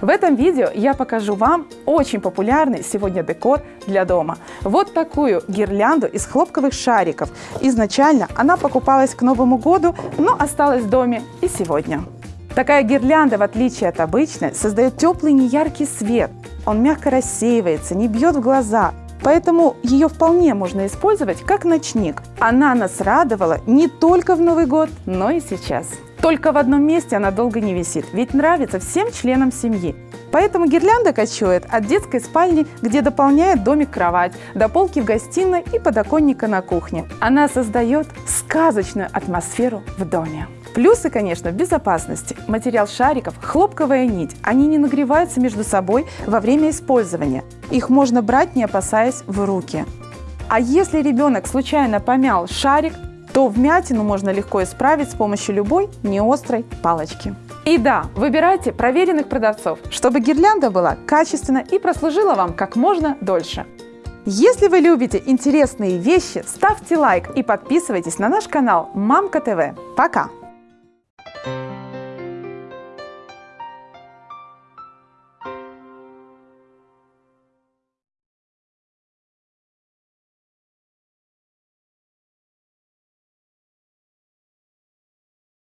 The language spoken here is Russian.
В этом видео я покажу вам очень популярный сегодня декор для дома. Вот такую гирлянду из хлопковых шариков. Изначально она покупалась к Новому году, но осталась в доме и сегодня. Такая гирлянда, в отличие от обычной, создает теплый неяркий свет. Он мягко рассеивается, не бьет в глаза, поэтому ее вполне можно использовать как ночник. Она нас радовала не только в Новый год, но и сейчас. Только в одном месте она долго не висит, ведь нравится всем членам семьи. Поэтому гирлянда кочует от детской спальни, где дополняет домик кровать, до полки в гостиной и подоконника на кухне. Она создает сказочную атмосферу в доме. Плюсы, конечно, в безопасности. Материал шариков – хлопковая нить. Они не нагреваются между собой во время использования. Их можно брать, не опасаясь в руки. А если ребенок случайно помял шарик, то вмятину можно легко исправить с помощью любой неострой палочки. И да, выбирайте проверенных продавцов, чтобы гирлянда была качественна и прослужила вам как можно дольше. Если вы любите интересные вещи, ставьте лайк и подписывайтесь на наш канал Мамка ТВ. Пока!